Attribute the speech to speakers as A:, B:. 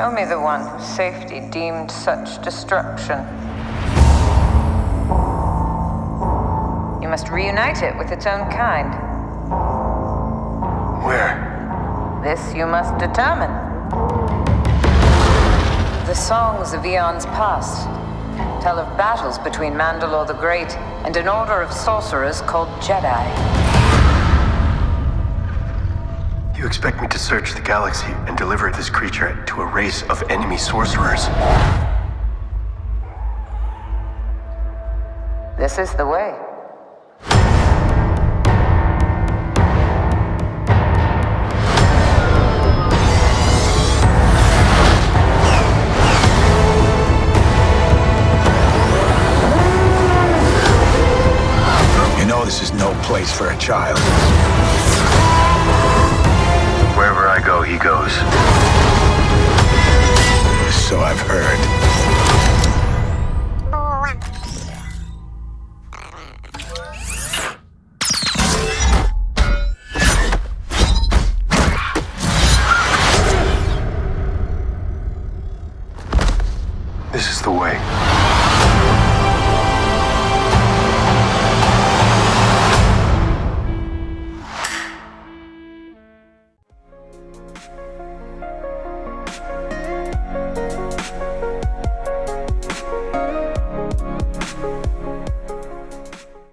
A: Show me the one whose safety deemed such destruction. You must reunite it with its own kind.
B: Where?
A: This you must determine. The songs of eons past tell of battles between Mandalore the Great and an order of sorcerers called Jedi.
B: You expect me to search the galaxy and deliver this creature to a race of enemy sorcerers?
A: This is the way.
C: You know this is no place for a child
B: knows. So I've heard. This
C: is the way.